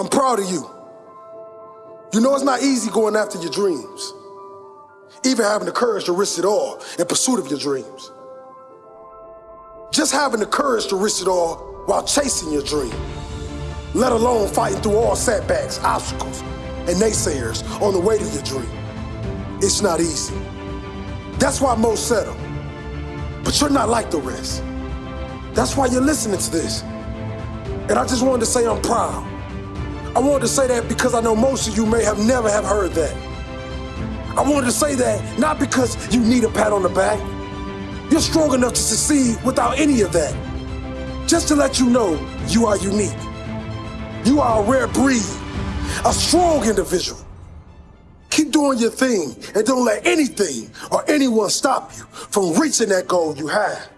I'm proud of you. You know it's not easy going after your dreams, even having the courage to risk it all in pursuit of your dreams. Just having the courage to risk it all while chasing your dream, let alone fighting through all setbacks, obstacles, and naysayers on the way to your dream. It's not easy. That's why most settle. But you're not like the rest. That's why you're listening to this. And I just wanted to say I'm proud. I wanted to say that because I know most of you may have never have heard that. I wanted to say that not because you need a pat on the back. You're strong enough to succeed without any of that. Just to let you know you are unique. You are a rare breed, a strong individual. Keep doing your thing and don't let anything or anyone stop you from reaching that goal you have.